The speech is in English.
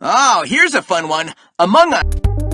Oh, here's a fun one. Among Us.